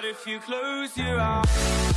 But if you close your eyes